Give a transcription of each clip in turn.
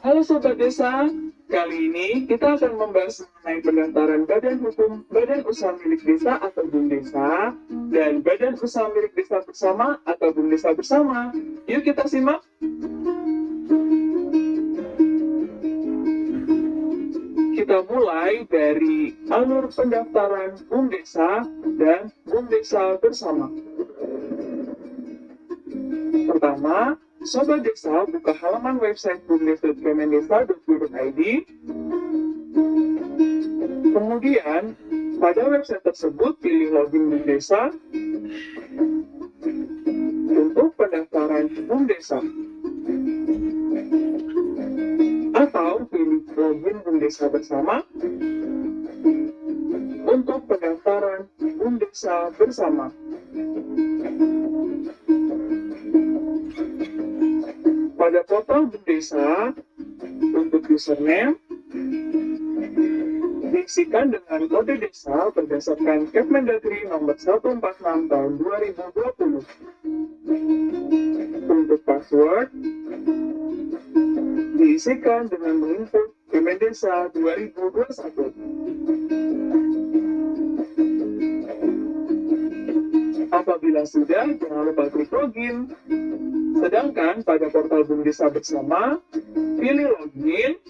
Halo Sobat Desa, kali ini kita akan membahas mengenai pendaftaran Badan Hukum Badan Usaha Milik Desa atau BUM Desa dan Badan Usaha Milik Desa Bersama atau BUM Desa Bersama. Yuk kita simak. Kita mulai dari alur pendaftaran BUM Desa dan BUM Desa Bersama. Pertama, Sobat Desa buka halaman website bumdes.kemendesa.go.id. Kemudian, pada website tersebut pilih login BUM Desa untuk pendaftaran BUM Desa. Atau pilih login BUM Desa bersama untuk pendaftaran BUM Desa bersama. Desa untuk username diisikan dengan kode desa berdasarkan Kemendagri nomor 146 tahun 2020. Untuk password diisikan dengan menginput Kemendesa 2021. Apabila sudah, jangan lupa klik login. Sedangkan pada portal BUM Desa Bersama, pilih login.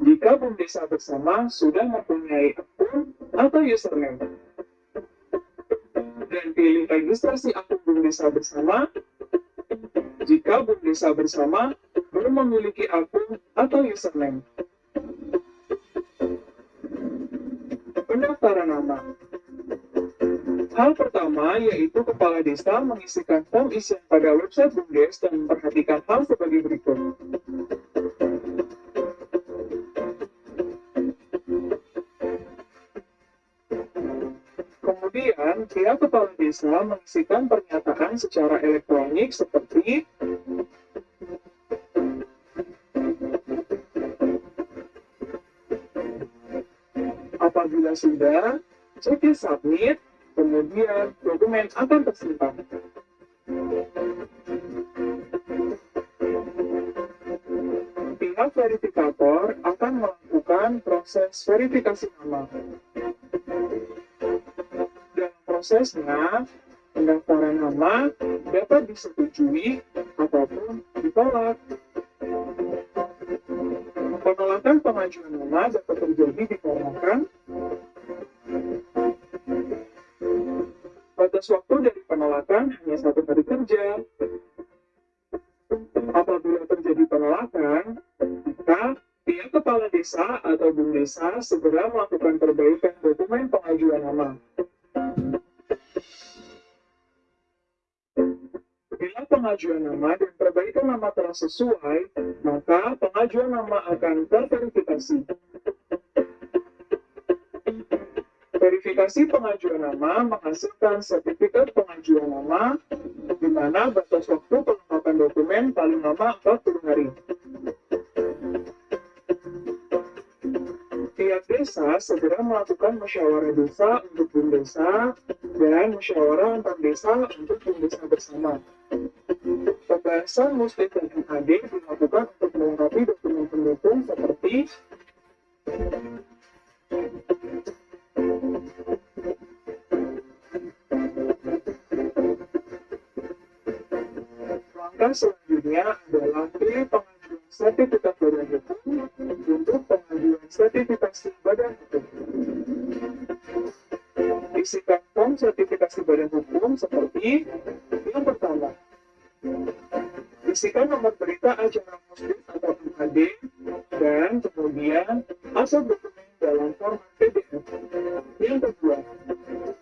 Jika BUM Desa Bersama sudah mempunyai akun atau username. Dan pilih registrasi akun BUM Desa Bersama jika BUM Desa Bersama belum memiliki akun atau username. Pendaftaran nama Hal pertama yaitu kepala desa mengisikan form isian pada website BUMDes dan memperhatikan hal sebagai berikut. Kemudian, pihak kepala desa mengisikan pernyataan secara elektronik seperti apabila sudah, cek submit, kemudian dokumen akan tersimpan. Pihak verifikator akan melakukan proses verifikasi nama. Dalam prosesnya, pendaftaran nama dapat disetujui ataupun ditolak. Penolakan pengajuan nama dapat terjadi dikarenakan batas waktu dari penolakan hanya satu hari kerja. Apabila terjadi penolakan, maka pihak kepala desa atau BUM desa segera melakukan perbaikan dokumen pengajuan nama. Bila pengajuan nama dan perbaikan nama telah sesuai, maka pengajuan nama akan terverifikasi. Verifikasi pengajuan nama menghasilkan sertifikat pengajuan nama di mana batas waktu pelengkapan dokumen paling lama 40 hari. Pihak desa segera melakukan musyawarah desa untuk BUM desa dan musyawarah antar desa untuk BUM desa bersama. Pembahasan muslim dan MAD dilakukan untuk melengkapi dokumen pendukung seperti Selanjutnya adalah pilih pengajuan sertifikat badan hukum untuk pengajuan sertifikasi badan hukum. Isikan form sertifikasi badan hukum seperti yang pertama. Isikan nomor berita acara muslim atau MAD dan kemudian asal dokumen dalam format PDF. Yang kedua,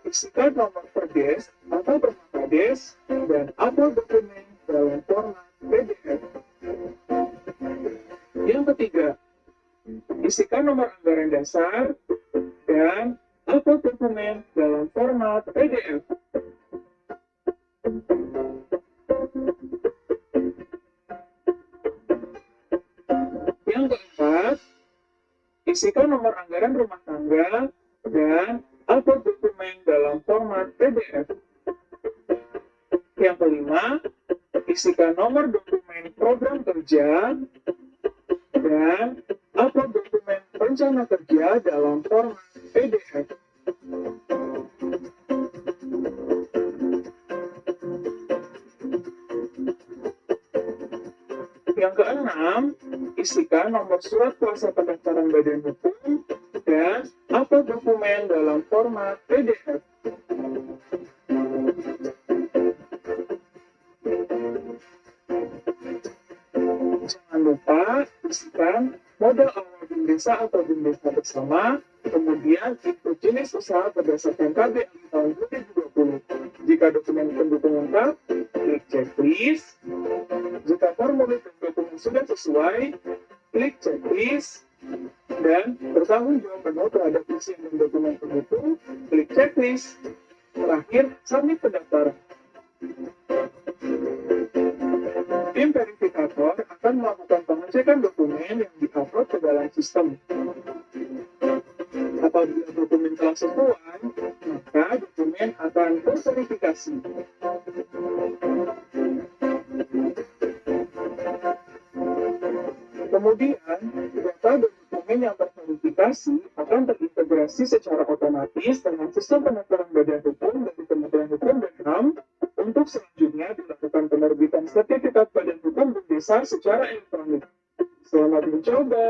isikan nomor perdes atau perkades dan upload dokumen dalam Yang ketiga, isikan nomor anggaran dasar dan upload dokumen dalam format PDF. Yang keempat, isikan nomor anggaran rumah tangga dan upload dokumen dalam format PDF. Yang kelima, isikan nomor dokumen program kerja dan upload dokumen rencana kerja dalam format PDF. Yang keenam, isikan nomor surat kuasa pendaftaran badan hukum dan upload dokumen dalam format PDF. Lupa isikan modal awal BIM desa atau BIM desa bersama, kemudian ikut jenis usaha berdasarkan KBM tahun 2020. Jika dokumen pendukung lengkap, klik checklist. Jika formulir dokumen sudah sesuai, klik checklist. Dan bertanggung jawab penuh terhadap isi dan dokumen pendukung, klik checklist. Terakhir, submit pendaftaran. Tim verifikator akan melakukan pengecekan dokumen yang diupload ke dalam sistem. Apabila dokumen telah sesuai, maka dokumen akan terverifikasi. Kemudian, data dan dokumen yang terverifikasi akan terintegrasi secara otomatis dengan sistem pendaftaran badan hukum dari Kementerian Hukum dan HAM untuk selanjutnya dilakukan penerbitan sertifikat badan hukum desa secara elektronik. Selamat mencoba!